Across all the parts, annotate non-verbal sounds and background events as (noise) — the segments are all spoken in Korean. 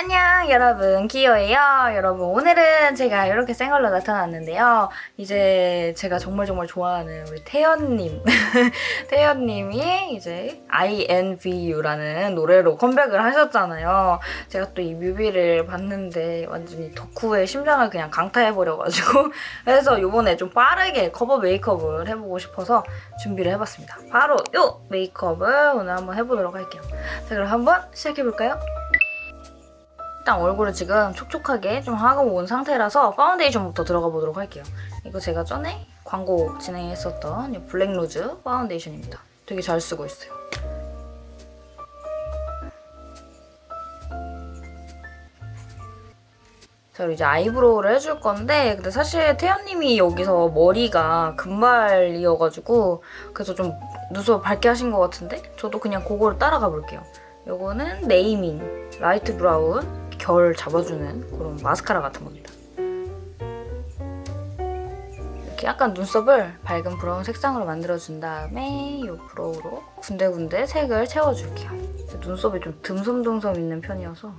안녕 여러분. 기요예요. 여러분 오늘은 제가 이렇게 생얼로 나타났는데요. 이제 제가 정말 정말 좋아하는 우리 태연님. (laughs) 태연님이 이제 INVU라는 노래로 컴백을 하셨잖아요. 제가 또 이 뮤비를 봤는데 완전히 덕후의 심장을 그냥 강타해버려가지고 (laughs) 그래서 요번에 좀 빠르게 커버 메이크업을 해보고 싶어서 준비를 해봤습니다. 바로 요 메이크업을 오늘 한번 해보도록 할게요. 자 그럼 한번 시작해볼까요? 일단 얼굴을 지금 촉촉하게 좀 하고 온 상태라서 파운데이션부터 들어가 보도록 할게요. 이거 제가 전에 광고 진행했었던 이 블랙로즈 파운데이션입니다. 되게 잘 쓰고 있어요. 자, 이제 아이브로우를 해줄 건데 근데 사실 태연님이 여기서 머리가 금발이어가지고 그래서 좀 눈썹 밝게 하신 것 같은데 저도 그냥 그거를 따라가 볼게요. 요거는 네이밍 light brown 결 잡아주는 그런 마스카라 같은 겁니다. 이렇게 약간 눈썹을 밝은 브라운 색상으로 만들어준 다음에 이 브로우로 군데군데 색을 채워줄게요. 눈썹이 좀 듬성듬성 있는 편이어서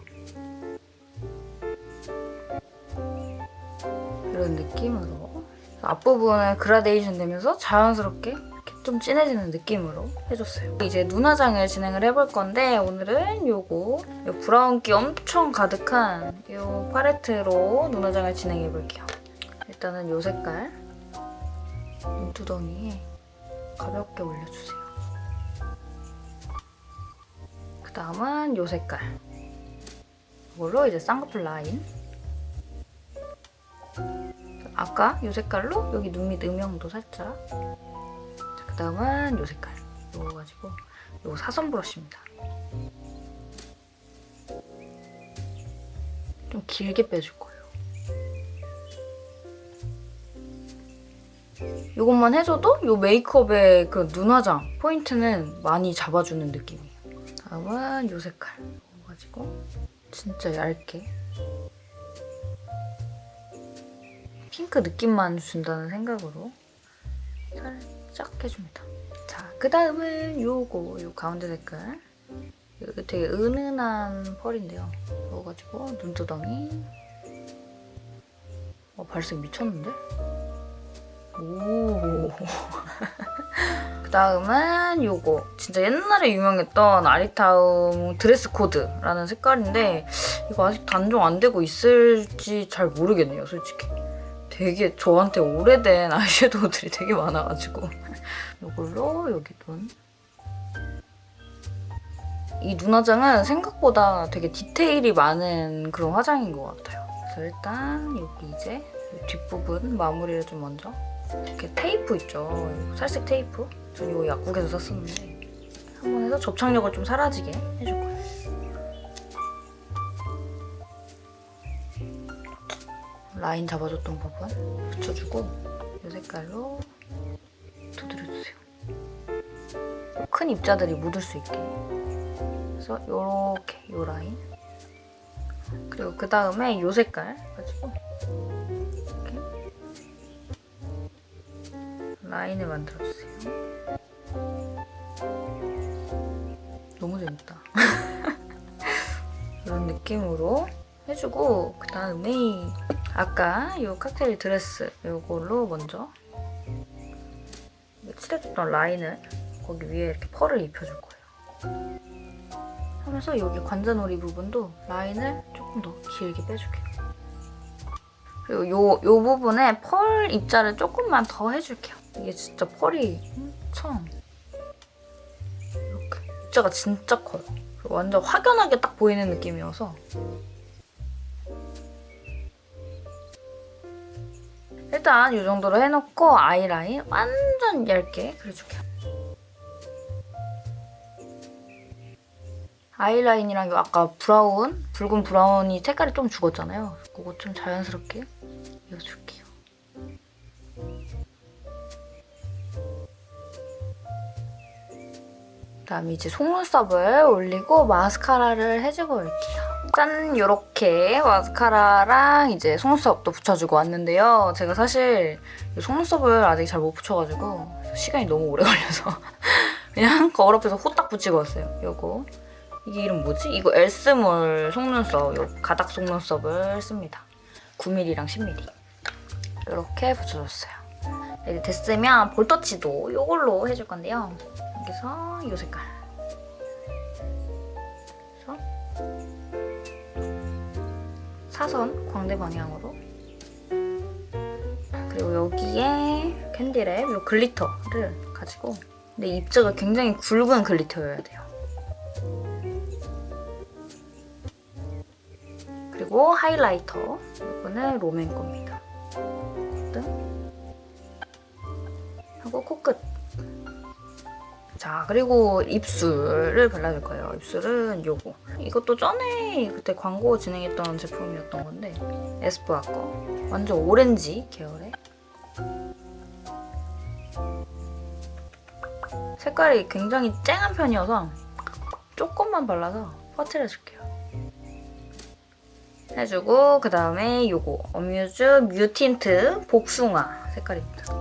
이런 느낌으로 앞부분은 그라데이션 되면서 자연스럽게 좀 진해지는 느낌으로 해줬어요. 이제 눈화장을 진행을 해볼 건데 오늘은 요거 요 브라운기 엄청 가득한 요 팔레트로 눈화장을 진행해볼게요. 일단은 요 색깔 눈두덩이에 가볍게 올려주세요. 그 다음은 요 색깔 이걸로 이제 쌍꺼풀 라인 아까 요 색깔로 여기 눈 밑 음영도 살짝 그 다음은 이 색깔 이거 가지고 이거 사선 브러쉬입니다. 좀 길게 빼줄 거예요. 이것만 해줘도 이 메이크업의 그 눈화장 포인트는 많이 잡아주는 느낌이에요. 다음은 이 색깔 이거 가지고 진짜 얇게 핑크 느낌만 준다는 생각으로 살짝 해줍니다. 자, 그 다음은 요거, 요 가운데 색깔. 이거 되게 은은한 펄인데요. 이거 가지고 눈두덩이. 어, 발색 미쳤는데? 오. (laughs) 그 다음은 요거. 진짜 옛날에 유명했던 아리타움 드레스 코드라는 색깔인데 이거 아직 단종 안 되고 있을지 잘 모르겠네요, 솔직히. 되게 저한테 오래된 아이섀도우들이 되게 많아가지고 (laughs) 이걸로 여기 눈. 이 눈 화장은 생각보다 되게 디테일이 많은 그런 화장인 것 같아요. 그래서 일단 여기 이제 뒷부분 마무리를 좀 먼저 이렇게 테이프 있죠? 살색 테이프? 전 이거 약국에서 샀었는데 한번 해서 접착력을 좀 사라지게 해줄 거예요. 라인 잡아줬던 부분 붙여주고 이 색깔로 두드려주세요. 큰 입자들이 묻을 수 있게 그래서 이렇게 이 라인 그리고 그 다음에 이 색깔 가지고 이렇게 라인을 만들어주세요. 너무 재밌다. (laughs) 이런 느낌으로 해주고 그 다음에 아까 이 칵테일 드레스 이걸로 먼저 칠해줬던 라인을 거기 위에 이렇게 펄을 입혀줄 거예요. 하면서 여기 관자놀이 부분도 라인을 조금 더 길게 빼줄게요. 그리고 요, 요 부분에 펄 입자를 조금만 더 해줄게요. 이게 진짜 펄이 엄청 이렇게 입자가 진짜 커요. 완전 확연하게 딱 보이는 느낌이어서 일단 이 정도로 해놓고 아이라인 완전 얇게 그려줄게요. 아이라인이랑 아까 브라운, 붉은 브라운이 색깔이 좀 죽었잖아요. 그거 좀 자연스럽게 이어줄게요. 그다음에 이제 속눈썹을 올리고 마스카라를 해주고 올게요. 짠! 이렇게 마스카라랑 이제 속눈썹도 붙여주고 왔는데요. 제가 사실 속눈썹을 아직 잘 못 붙여가지고 시간이 너무 오래 (laughs) 걸려서 그냥 거울 앞에서 후딱 붙이고 왔어요. 요거 이게 이름 뭐지? 이거 엘스몰 속눈썹, 요 가닥 속눈썹을 씁니다. 9mm랑 10mm. 이렇게 붙여줬어요. 이제 됐으면 볼터치도 이걸로 해줄 건데요. 여기서 이 색깔. 사선 광대 방향으로. 그리고 여기에 캔디랩 요 glitter를 가지고. 근데 입자가 굉장히 굵은 glitter여야 돼요. 그리고 하이라이터. 이거는 롬앤 겁니다. 등 하고 코끝 자 그리고 입술을 발라줄 거예요. 입술은 요거 이것도 전에 그때 광고 진행했던 제품이었던 건데 에스쁘아 거 완전 오렌지 계열의 색깔이 굉장히 쨍한 편이어서 조금만 발라서 퍼트려줄게요. 해주고 그 다음에 요거 어뮤즈 뮤틴트 복숭아 색깔입니다.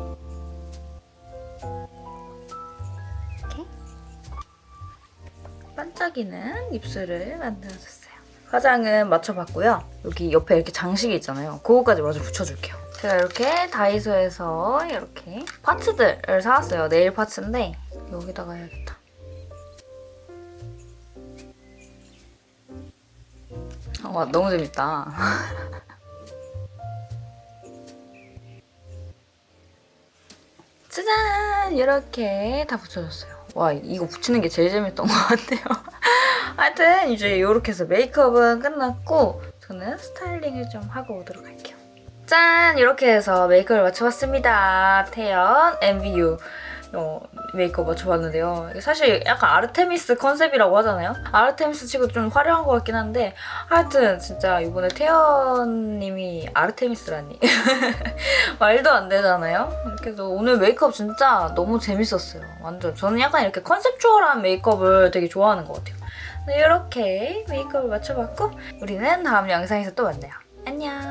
반짝이는 입술을 만들어줬어요. 화장은 맞춰봤고요. 여기 옆에 이렇게 장식이 있잖아요. 그거까지 마저 붙여줄게요. 제가 이렇게 다이소에서 이렇게 파츠들을 사왔어요. 네일 파츠인데 여기다가 해야겠다. 와 너무 재밌다. (laughs) 짜잔! 이렇게 다 붙여줬어요. 와 이거 붙이는 게 제일 재밌던 것 같아요. (laughs) 하여튼 이제 이렇게 해서 메이크업은 끝났고 저는 스타일링을 좀 하고 오도록 할게요. 짠! 이렇게 해서 메이크업을 맞춰봤습니다. 태연 MVU 어, 메이크업 맞춰봤는데요. 이게 사실 약간 아르테미스 컨셉이라고 하잖아요. 아르테미스 치고 좀 화려한 것 같긴 한데 하여튼 진짜 이번에 태연님이 아르테미스라니 (laughs) 말도 안 되잖아요. 해서 오늘 메이크업 진짜 너무 재밌었어요. 완전 저는 약간 이렇게 컨셉추얼한 메이크업을 되게 좋아하는 것 같아요. 네, 이렇게 메이크업을 맞춰봤고 우리는 다음 영상에서 또 만나요. 안녕.